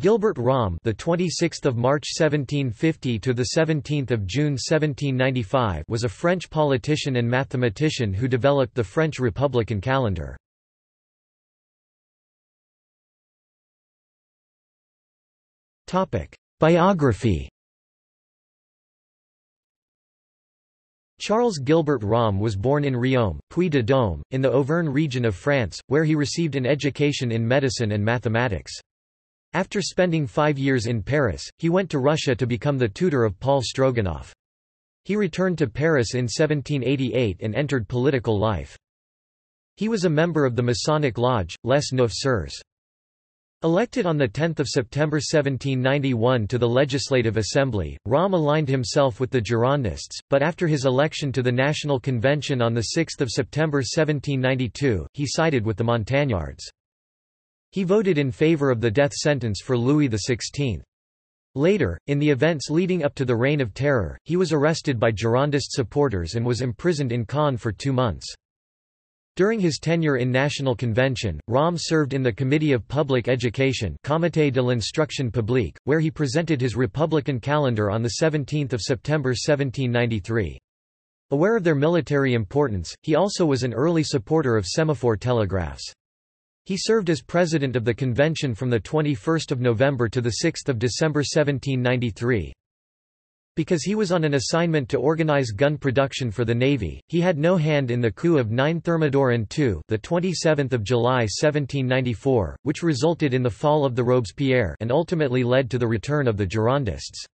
Gilbert Romme, the 26th of March 1750 to the 17th of June 1795, was a French politician and mathematician who developed the French Republican calendar. Topic: Biography. Charles Gilbert Romme was born in Riom, Puy-de-Dôme, in the Auvergne region of France, where he received an education in medicine and mathematics. After spending five years in Paris, he went to Russia to become the tutor of Paul Stroganov. He returned to Paris in 1788 and entered political life. He was a member of the Masonic Lodge, Les Neuf Sœurs. Elected on 10 September 1791 to the Legislative Assembly, Romme aligned himself with the Girondists, but after his election to the National Convention on 6 September 1792, he sided with the Montagnards. He voted in favor of the death sentence for Louis XVI. Later, in the events leading up to the Reign of Terror, he was arrested by Girondist supporters and was imprisoned in Caen for two months. During his tenure in National Convention, Romme served in the Committee of Public Education Comité de l'Instruction Publique, where he presented his Republican calendar on 17 September 1793. Aware of their military importance, he also was an early supporter of semaphore telegraphs. He served as president of the convention from 21 November to 6 December 1793. Because he was on an assignment to organize gun production for the Navy, he had no hand in the coup of 9 Thermidor and 2 the 27th of July 1794, which resulted in the fall of the Robespierre and ultimately led to the return of the Girondists.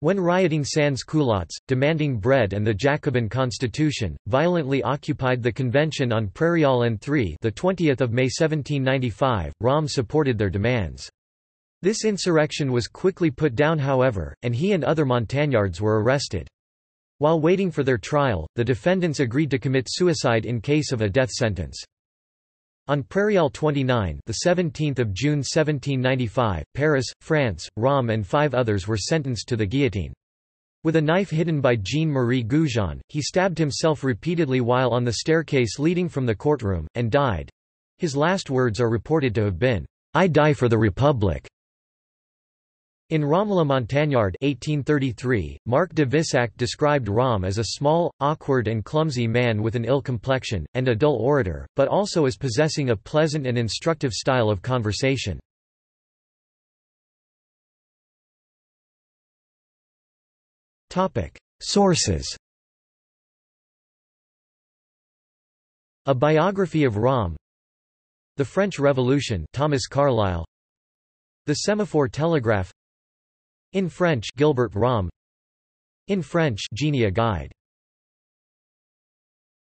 When rioting sans-culottes, demanding bread and the Jacobin constitution, violently occupied the convention on Prairial and 3 the 20th of May 1795, Romme supported their demands. This insurrection was quickly put down however, and he and other Montagnards were arrested. While waiting for their trial, the defendants agreed to commit suicide in case of a death sentence. On Prairial 29, the 17th of June 1795, Paris, France, Romme and five others were sentenced to the guillotine. With a knife hidden by Jean-Marie Goujon, he stabbed himself repeatedly while on the staircase leading from the courtroom, and died. His last words are reported to have been, "I die for the Republic." In Romme la Montagnarde 1833, Marc de Vissac described Romme as a small, awkward and clumsy man with an ill complexion, and a dull orator, but also as possessing a pleasant and instructive style of conversation. Sources A biography of Romme The French Revolution Thomas Carlyle. The Semaphore Telegraph in French Gilbert Romme In French Genia Guide